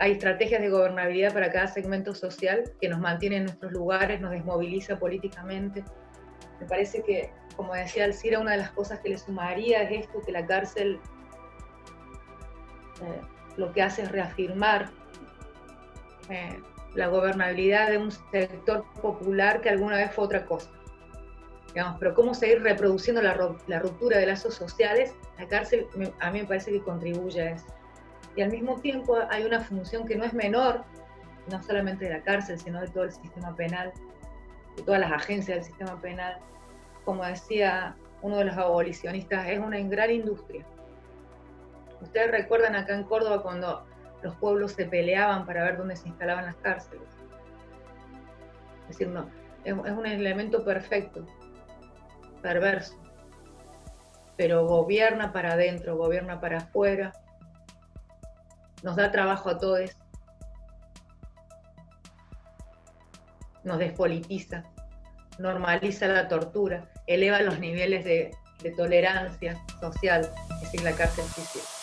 hay estrategias de gobernabilidad para cada segmento social que nos mantiene en nuestros lugares, nos desmoviliza políticamente. Me parece que, como decía Alcira, una de las cosas que le sumaría es esto, que la cárcel eh, lo que hace es reafirmar eh, la gobernabilidad de un sector popular que alguna vez fue otra cosa. Digamos, pero cómo seguir reproduciendo la, ruptura de lazos sociales, la cárcel a mí me parece que contribuye a eso. Y al mismo tiempo hay una función que no es menor, no solamente de la cárcel, sino de todo el sistema penal, de todas las agencias del sistema penal. Como decía uno de los abolicionistas, es una gran industria. Ustedes recuerdan acá en Córdoba cuando los pueblos se peleaban para ver dónde se instalaban las cárceles. Es decir, no, es, un elemento perfecto, perverso, pero gobierna para adentro, gobierna para afuera, nos da trabajo a todos, nos despolitiza, normaliza la tortura, eleva los niveles de, tolerancia social, es decir, la cárcel física.